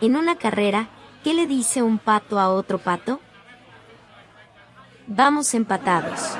En una carrera, ¿qué le dice un pato a otro pato? Vamos empatados.